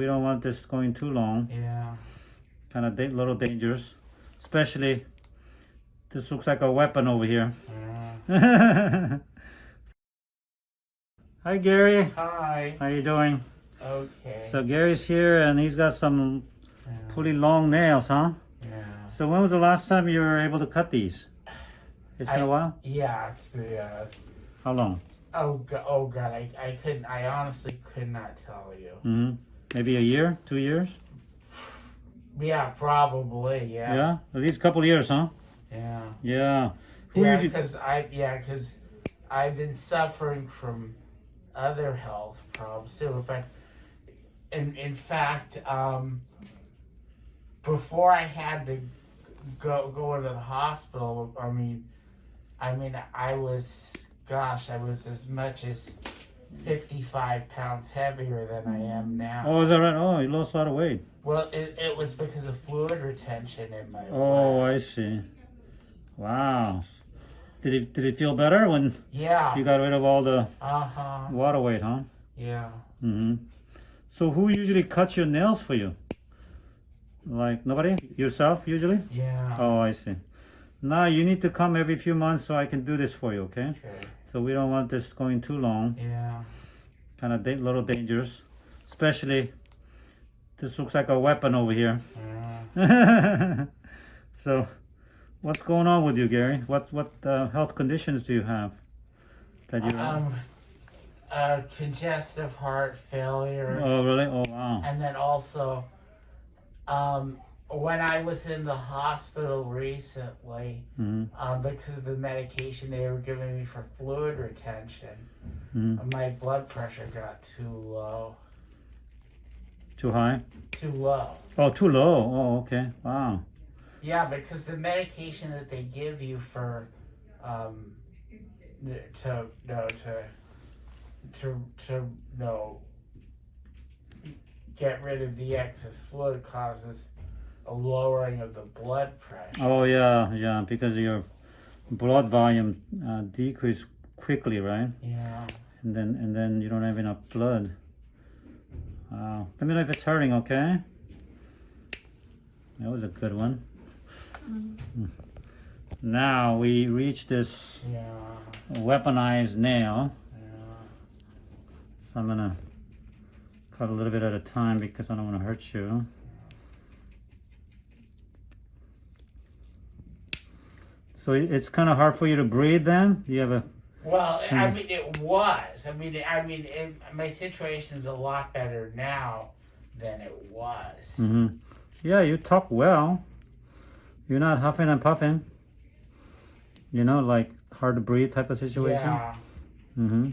We don't want this going too long. Yeah. Kind of da- little dangerous. Especially, this looks like a weapon over here. yeah. Hi Gary, Hi. how you doing? Okay. So Gary's here and he's got some yeah. pretty long nails, huh? yeah. So when was the last time you were able to cut these? It's been I- a while? Yeah, it's pretty, uh, How long? oh god, oh god, I, I couldn't, I honestly could not tell you. hmm Maybe a year, two years? Yeah, probably, yeah. Yeah? At least a couple years, huh? Yeah. Yeah. Who Yeah, because I, yeah, because I've been suffering from other health problems too. In fact, in, in fact, um, before I had to go go into the hospital, I mean, I mean, I was, gosh, I was as much as fifty-five pounds heavier than I am now. Oh, is that right? Oh, you lost a lot of weight. Well, it, it was because of fluid retention in my Oh, blood. I see. Wow. Did it did it feel better when yeah. you got rid of all the Uh huh. water weight, huh? Yeah. hmm So who usually cuts your nails for you? Like nobody? Yourself usually? Yeah. Oh, I see. Now you need to come every few months so I can do this for you, okay? Okay. So we don't want this going too long. Yeah. Kind of da- little dangerous. Especially, this looks like a weapon over here. Yeah. so, what's going on with you, Gary? What what uh, health conditions do you have? That you Um, uh, congestive heart failure, Oh, really? Oh, wow. and then also, um, when I was in the hospital recently, hmm um, because of the medication they were giving me for fluid retention, hmm my blood pressure got too low. Too high? Too low. Oh, too low. Oh, okay. Wow. Yeah, because the medication that they give you for, um, to no to, to to no, get rid of the excess fluid causes a lowering of the blood pressure. Oh, yeah, yeah. Because your blood volume uh, decrease quickly, right? Yeah. And then and then you don't have enough blood. Wow. Let me know if it's hurting, okay? That was a good one. Hmm. Now we reach this Yeah. weaponized nail. Yeah. So I'm gonna cut a little bit at a time because I don't want to hurt you. So it's kind of hard for you to breathe then? You have a, Well, I Hmm. mean, it was. I mean, I mean, it, my situation's a lot better now than it was. Mm -hmm. yeah, you talk well. You're not huffing and puffing. You know, like hard to breathe type of situation. Yeah. Mm-hmm.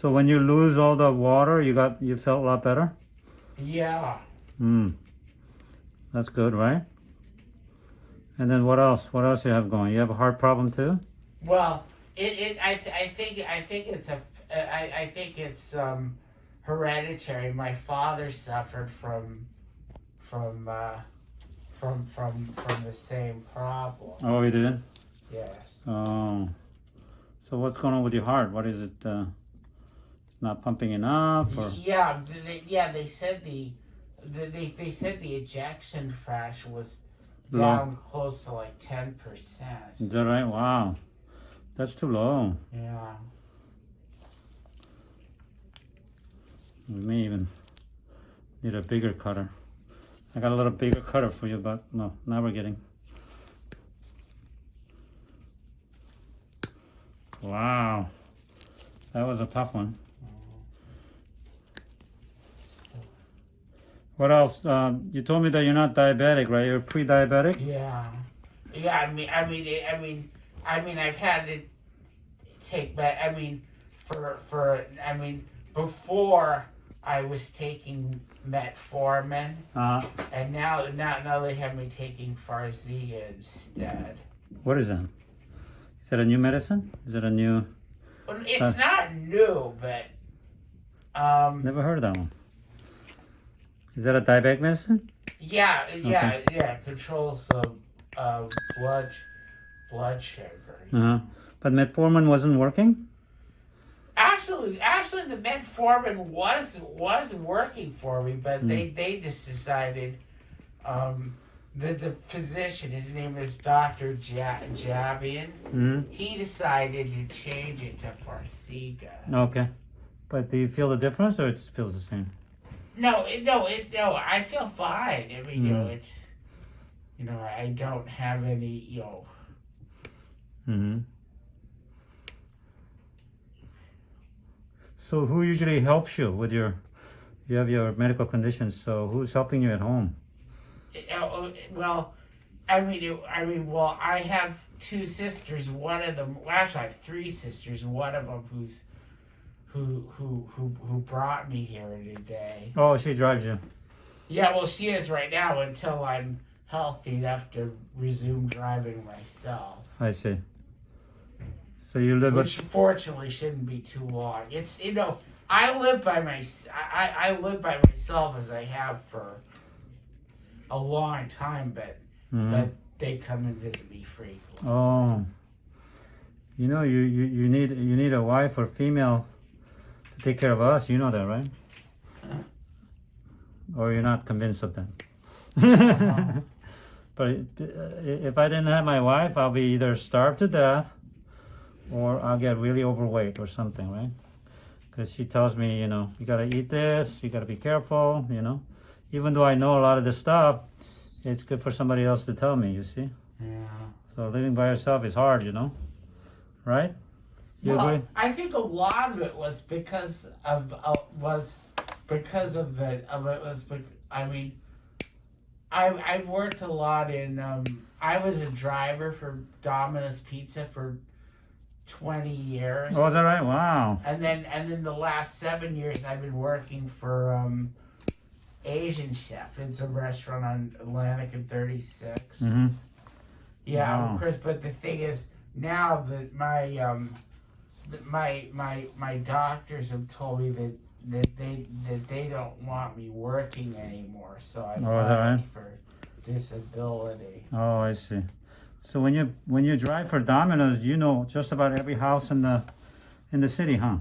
So when you lose all the water, you got, you felt a lot better? Yeah. Mm. That's good, right? And then what else? What else you have going? You have a heart problem too? Well, it, it I, th- I think I think it's a I, I think it's um, hereditary. My father suffered from from uh, from from from the same problem. Oh, you did? Yes. Oh. So what's going on with your heart? What is it? Uh, not pumping enough or? Yeah. They, yeah. They said the, the they they said the ejection fraction was Low. down close to like ten percent. Is that right? Wow. That's too low. Yeah. We may even need a bigger cutter. I got a little bigger cutter for you, but no, now we're getting. Wow. That was a tough one. What else? Um, you told me that you're not diabetic, right? You're pre-diabetic? Yeah, yeah. I mean, I mean, I mean, I mean, I've had to take back. I mean, for for I mean, before I was taking metformin, Uh, and now now now they have me taking Farxiga instead. what is that? Is that a new medicine? Is it a new? Well, it's Uh. not new, but um, Never heard of that one. Is that a diabetic medicine? yeah, yeah, yeah. Controls the uh, blood blood sugar. Uh huh. But metformin wasn't working. Actually. actually, the metformin was was working for me, but Hmm. they they just decided. Um, the the physician, his name is Doctor ja- Javian. hmm He decided to change it to Farxiga. Okay. But do you feel the difference or it feels the same? No, it, no, it, no. I feel fine. I mean, you know, Mm. it's, you know, I don't have any, you know, hmm So who usually helps you with your, you have your medical conditions, so who's helping you at home? uh, well, I mean, it, I mean, well, I have two sisters. One of them, well, actually, I have three sisters. One of them who's, who, who, who, who brought me here today. Oh, she drives you. Yeah, well, she is right now until I'm healthy enough to resume driving myself. I see. So you live with, which fortunately shouldn't be too long. It's you know I live by my I, I I live by myself as I have for a long time, but Mhm. but they come and visit me frequently. Oh, you know, you, you, you need you need a wife or female take care of us. You know that, right? Or you're not convinced of that. but uh, if I didn't have my wife, I'll be either starved to death, or I'll get really overweight or something, right? Because she tells me, you know, you gotta eat this, you gotta be careful, you know. Even though I know a lot of this stuff, it's good for somebody else to tell me. You see. Yeah. So living by yourself is hard, you know, right? You well, agree? I think a lot of it was because of uh, was because of the of it was. I mean, I I worked a lot in. Um, I was a driver for Domino's Pizza for twenty years. Oh, is that right? Wow. And then and then the last seven years I've been working for um, Asian Chef. It's a restaurant on Atlantic and 36. hmm Yeah, Wow. of course. But the thing is, now that my um, my my my doctors have told me that that they that they don't want me working anymore, so I Oh, filed right? for disability. Oh, I see. So when you when you drive for Domino's, you know just about every house in the in the city, huh?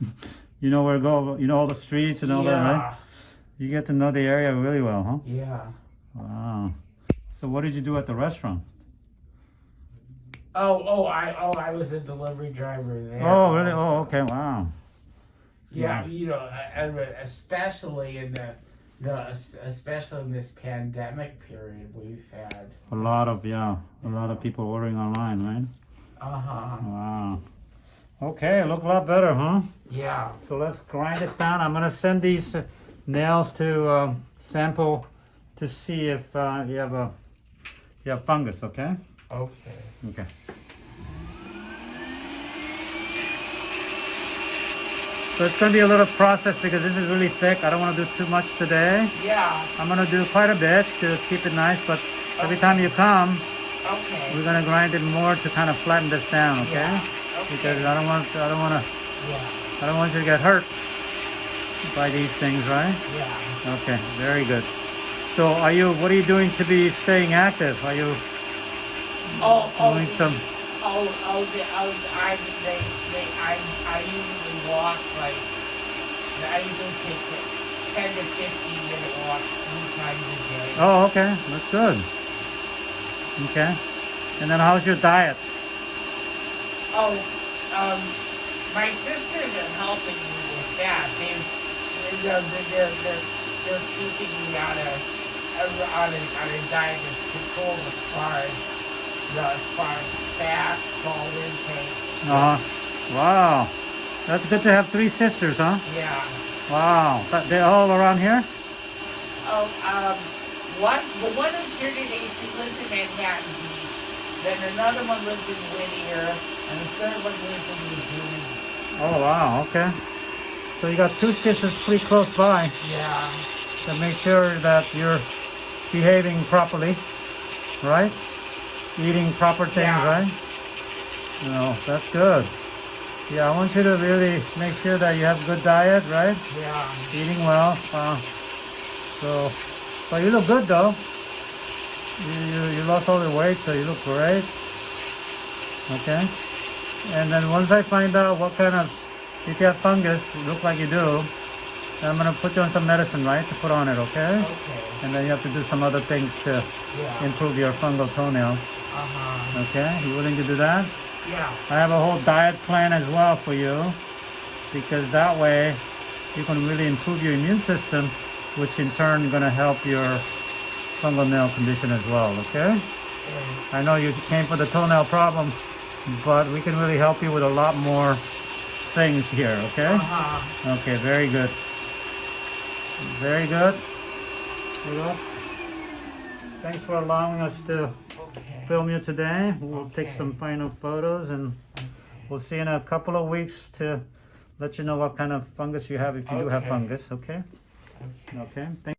you know where to go. You know all the streets and all yeah, that, right? You get to know the area really well, huh? yeah. Wow. So what did you do at the restaurant? Oh, oh, I oh I was a delivery driver there. Oh, really? also. Oh, okay. Wow. Yeah, you know, especially in the, the especially in this pandemic period, we've had. A lot of yeah, a lot of people ordering online, right? Uh huh. Wow. Okay, look a lot better, huh? Yeah. So let's grind this down. I'm gonna send these uh, nails to um, sample to see if uh, you have a you have fungus. Okay. Okay. Okay. So it's gonna be a little process because this is really thick. I don't want to do too much today. Yeah. I'm gonna do quite a bit to keep it nice, but every time you come, Okay. we're gonna grind it more to kind of flatten this down. Okay. Yeah. Okay. Because I don't want to. I don't want to yeah. I don't want you to get hurt by these things, right? Yeah. Okay, very good. So are you, what are you doing to be staying active? Are you Oh, oh, doing some, oh, oh, the, oh, I, they, they, I, I usually walk like, I usually take a ten to fifteen minute walks three times a day. oh, okay, that's good. Okay. And then how's your diet? Oh, um, my sisters are helping me with that. They, they're, they're, they're, they're keeping me on a, on a, on a diet that's controlled as far as, the, as far as fat, salt intake. Uh-huh. Wow. That's good to have three sisters, huh? Yeah. Wow. But they're all around here? Oh, um, one, the one who's here today, she lives in Manhattan Beach. Then another one lives in Whittier, and the third one lives in New Jersey. Oh, wow, okay. So you got two sisters pretty close by Yeah. to make sure that you're behaving properly, right? Eating proper things, Yeah. right? Know, that's good. Yeah, I want you to really make sure that you have good diet, right? Yeah. Eating well. Uh, so, but you look good though. You, you, you lost all the weight, so you look great. Okay. And then once I find out what kind of if you have fungus, look like you do, I'm gonna put you on some medicine, right, to put on it, okay? Okay. And then you have to do some other things to Yeah. improve your fungal toenail, huh. okay? You willing to do that? Yeah. I have a whole diet plan as well for you because that way you can really improve your immune system, which in turn gonna help your fungal nail condition as well, okay? Okay. I know you came for the toenail problem, but we can really help you with a lot more things here, okay? Uh huh. Okay, very good. Very good. Thanks for allowing us to. Film you today. We'll take some final photos and we'll see in a couple of weeks to let you know what kind of fungus you have if you do have fungus, okay? Okay. Okay. Thank